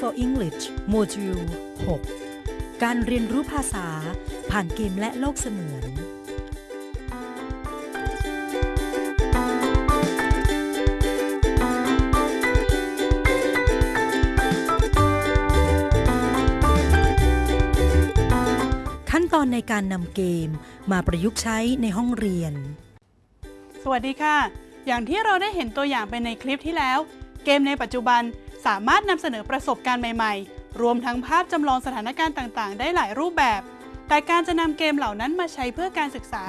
for English Module 6การเรียนรู้ภาษาผ่านเกมและโลกเสมือน ขั้นตอนในการนำเกมมาประยุกต์ใช้ในห้องเรียน สวัสดีค่ะ อย่างที่เราได้เห็นตัวอย่างไปในคลิปที่แล้ว เกมในปัจจุบัน สามารถนำเสนอประสบการณ์ใหม่ๆ รวมทั้งภาพจำลองสถานการณ์ต่างๆ ได้หลายรูปแบบ แต่การจะนำเกมเหล่านั้นมาใช้เพื่อการศึกษา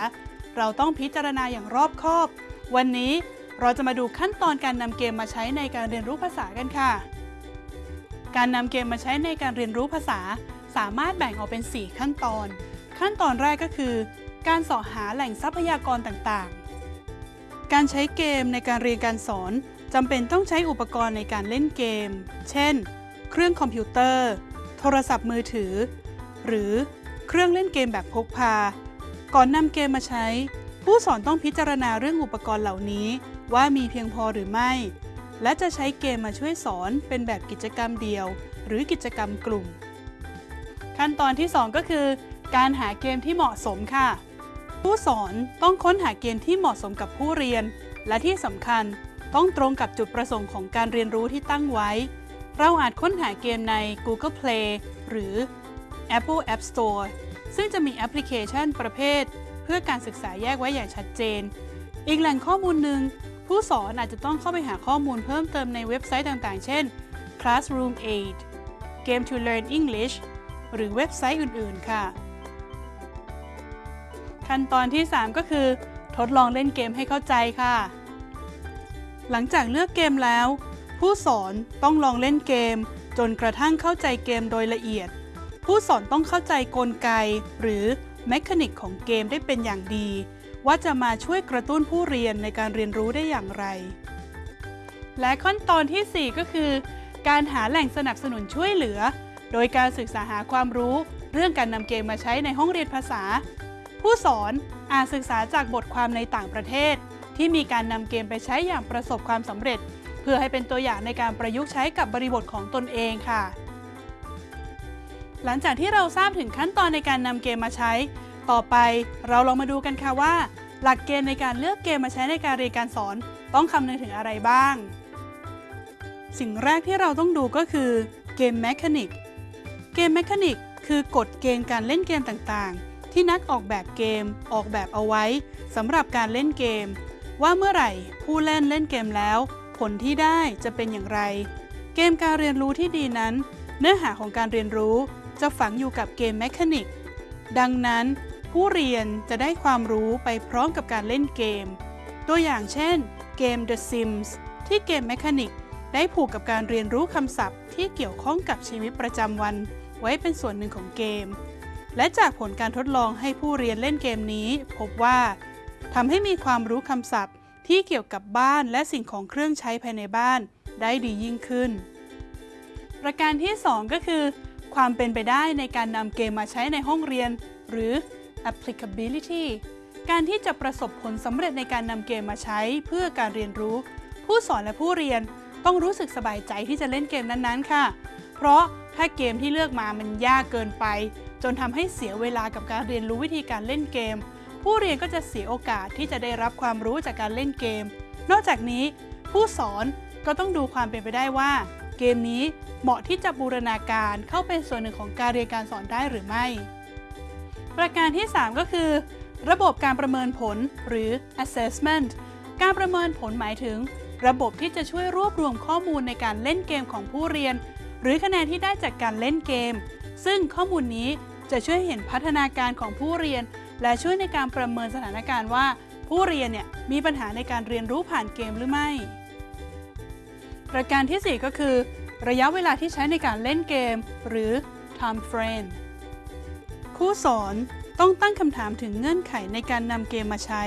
เราต้องพิจารณาอย่างรอบคอบ วันนี้เราจะมาดูขั้นตอนการนำเกมมาใช้ในการเรียนรู้ภาษากันค่ะ การนำเกมมาใช้ในการเรียนรู้ภาษา สามารถแบ่งออกเป็น 4 ขั้นตอน ขั้นตอนแรกก็คือ การสาะหาแหล่งทรัพยากรต่างๆ การใช้เกมในการเรียนการสอน จำเป็นต้องใช้อุปกรณ์ในการเล่นเกม เช่น เครื่องคอมพิวเตอร์ โทรศัพท์มือถือ หรือเครื่องเล่นเกมแบบพกพา ก่อนนำเกมมาใช้ ผู้สอนต้องพิจารณาเรื่องอุปกรณ์เหล่านี้ ว่ามีเพียงพอหรือไม่ และจะใช้เกมมาช่วยสอนเป็นแบบกิจกรรมเดียว หรือกิจกรรมกลุ่ม ขั้นตอนที่ 2 ก็คือ การหาเกมที่เหมาะสมค่ะ ผู้สอนต้องค้นหาเกมที่เหมาะสมกับผู้เรียน และที่สำคัญ ต้องตรงกับจุดประสงค์ของการเรียนรู้ที่ตั้งไว้ เราอาจค้นหาเกมใน Google Play หรือ Apple App Store ซึ่งจะมีแอปพลิเคชันประเภท เพื่อการศึกษาแยกไว้อย่างชัดเจน อีกแหล่งข้อมูลหนึ่ง ผู้สอนอาจจะต้องเข้าไปหาข้อมูลเพิ่มเติมในเว็บไซต์ต่างๆ เช่น Classroom Aid Game to Learn English หรือเว็บไซต์อื่นๆ ค่ะ ขั้นตอนที่ 3 ก็คือ ทดลองเล่นเกมให้เข้าใจค่ะ หลังจากเลือกเกมแล้ว ผู้สอนต้องลองเล่นเกม จนกระทั่งเข้าใจเกมโดยละเอียด ผู้สอนต้องเข้าใจกลไก หรือแมคานิกของเกมได้เป็นอย่างดี ว่าจะมาช่วยกระตุ้นผู้เรียนในการเรียนรู้ได้อย่างไร และขั้นตอนทีสี่4 ก็คือ การหาแหล่งสนับสนุนช่วยเหลือ โดยการศึกษาหาความรู้ เรื่องการนำเกมมาใช้ในห้องเรียนภาษา ผู้สอนอาจศึกษาจากบทความในต่างประเทศ ที่มีการนำเกมไปใช้อย่างประสบความสำเร็จ เพื่อให้เป็นตัวอย่างในการประยุกต์ใช้กับบริบทของตนเองค่ะ หลังจากที่เราทราบถึงขั้นตอนในการนำเกมมาใช้ ต่อไปเราลองมาดูกันค่ะว่า หลักเกณฑ์ในการเลือกเกมมาใช้ในการเรียนการสอน ต้องคำนึงถึงอะไรบ้าง สิ่งแรกที่เราต้องดูก็คือ game mechanic game mechanic คือกฎเกณฑ์การเล่นเกมต่างๆ ที่นักออกแบบเกมออกแบบเอาไว้สำหรับการเล่นเกม ว่าเมื่อไหร่ผู้เล่นเล่นเกมแล้ว ผลที่ได้จะเป็นอย่างไร เกมการเรียนรู้ที่ดีนั้น เนื้อหาของการเรียนรู้จะฝังอยู่กับ game mechanic ดังนั้น ผู้เรียนจะได้ความรู้ไปพร้อมกับการเล่นเกม ตัวอย่างเช่น เกม The Sims ที่เกมแมคานิกได้ผูกกับการเรียนรู้คำศัพท์ที่เกี่ยวข้องกับชีวิตประจำวัน ไว้เป็นส่วนหนึ่งของเกม และจากผลการทดลองให้ผู้เรียนเล่นเกมนี้ พบว่า ทำให้มีความรู้คำศัพท์ที่เกี่ยวกับบ้านและสิ่งของเครื่องใช้ภายในบ้านได้ดียิ่งขึ้น ประการที่ 2 ก็คือ ความเป็นไปได้ในการนำเกมมาใช้ในห้องเรียน หรือ applicability การที่จะประสบผลสำเร็จในการนำเกมมาใช้เพื่อการเรียนรู้ ผู้สอนและผู้เรียนต้องรู้สึกสบายใจที่จะเล่นเกมนั้นๆ ค่ะ เพราะถ้าเกมที่เลือกมามันยากเกินไป จนทำให้เสียเวลากับการเรียนรู้วิธีการเล่นเกม ผู้เรียนก็จะเสียโอกาสที่จะได้รับความรู้จากการเล่นเกม นอกจากนี้ ผู้สอนก็ต้องดูความเป็นไปได้ว่า เกมนี้เหมาะที่จะบูรณาการเข้าเป็นส่วนหนึ่งของการเรียนการสอนได้หรือไม่ ประการที่ 3 ก็คือ ระบบการประเมินผลหรือ assessment การประเมินผลหมายถึง ระบบที่จะช่วยรวบรวมข้อมูลในการเล่นเกมของผู้เรียน หรือคะแนนที่ได้จากการเล่นเกม ซึ่งข้อมูลนี้จะช่วยเห็นพัฒนาการของผู้เรียน และช่วยในการประเมินสถานการณ์ว่า ผู้เรียนเนี่ยมีปัญหาในการเรียนรู้ผ่านเกมหรือไม่ ประการที่ 4 ก็คือ ระยะเวลาที่ใช้ในการเล่นเกม หรือ time frame ครูสอนต้องตั้งคำถามถึงเงื่อนไขในการนำเกมมาใช้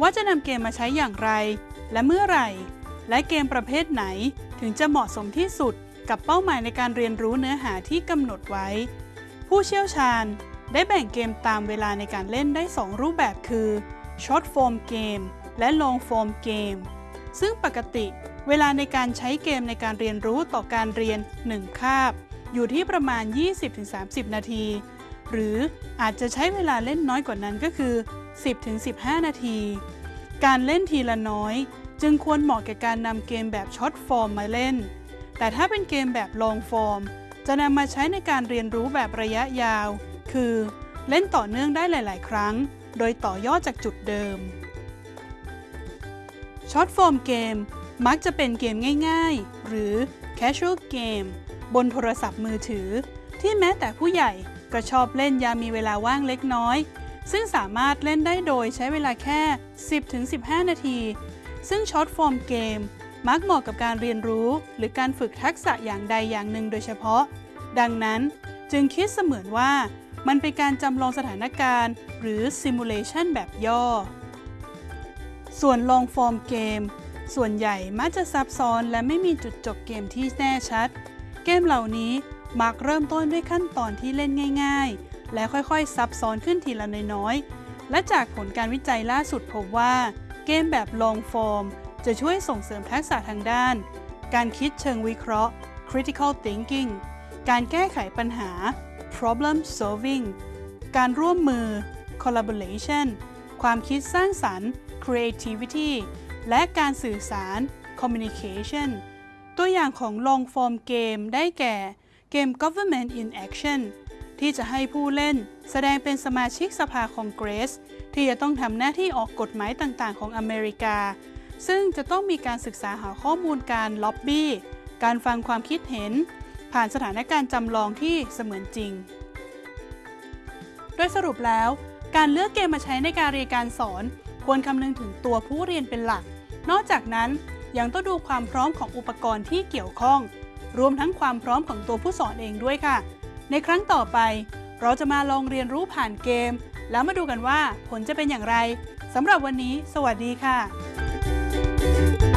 ว่าจะนำเกมมาใช้อย่างไร และเมื่อไหร่ และเกมประเภทไหนถึงจะเหมาะสมที่สุดกับเป้าหมายในการเรียนรู้เนื้อหาที่กำหนดไว้ ผู้เชี่ยวชาญ ได้แบ่งเกมตามเวลาในการเล่นได้ 2 รูปแบบคือ Short Form Game และ Long Form Game ซึ่งปกติเวลาในการใช้เกมในการเรียนรู้ต่อการเรียน 1 คาบ อยู่ที่ประมาณ 20-30 นาที หรืออาจจะใช้เวลาเล่นน้อยกว่านั้นก็คือ 10-15 นาที การเล่นทีละน้อย จึงควรเหมาะแก่การนำเกมแบบช็อตฟอร์มมาเล่น แต่ถ้าเป็นเกมแบบลองฟอร์ม จะนำมาใช้ในการเรียนรู้แบบระยะยาว คือเล่นต่อเนื่องได้หลาย ๆ ครั้ง โดยต่อยอดจากจุดเดิม ช็อตฟอร์มเกมมักจะเป็นเกมง่าย ๆ หรือ casual game บนโทรศัพท์มือถือ ที่แม้แต่ผู้ใหญ่ก็ชอบเล่นยามมีเวลาว่างเล็กน้อย ซึ่งสามารถเล่นได้โดยใช้เวลาแค่ 10-15 นาที ซึ่ง short-form game มักเหมาะกับการเรียนรู้ หรือการฝึกทักษะอย่างใดอย่างหนึ่งโดยเฉพาะ ดังนั้นจึงคิดเสมือนว่า มันเป็นการจำลองสถานการณ์ หรือ simulation แบบย่อ ส่วน long-form game ส่วนใหญ่มักจะซับซ้อนและไม่มีจุดจบเกมที่แน่ชัด เกมเหล่านี้มักเริ่มต้นด้วยขั้นตอนที่เล่นง่าย ๆ และค่อยๆ ซับซ้อนขึ้นทีละน้อยๆ และจากผลการวิจัยล่าสุดพบว่า เกมแบบลองฟอร์มจะช่วยส่งเสริมทักษะทางด้าน การคิดเชิงวิเคราะห์ critical thinking การแก้ไขปัญหา problem solving การร่วมมือ collaboration ความคิดสร้างสรรค์ creativity และการสื่อสาร communication ตัวอย่างของ long form เกมได้แก่ เกม government in action ที่จะให้ผู้เล่นแสดงเป็นสมาชิกสภาคองเกรส ที่จะต้องทำหน้าที่ออกกฎหมายต่างๆ ของอเมริกา ซึ่งจะต้องมีการศึกษาหาข้อมูลการล็อบบี้ การฟังความคิดเห็น ผ่านสถานการณ์จำลองที่เสมือนจริง โดยสรุปแล้ว การเลือกเกมมาใช้ในการเรียนการสอน ควรคำนึงถึงตัวผู้เรียนเป็นหลัก นอกจากนั้นยังต้องดูความพร้อมของอุปกรณ์ที่เกี่ยวข้อง รวมทั้งความพร้อมของตัวผู้สอนเองด้วยค่ะ ในครั้งต่อไป เราจะมาลองเรียนรู้ผ่านเกม แล้วมาดูกันว่าผลจะเป็นอย่างไรสำหรับวันนี้ สวัสดีค่ะ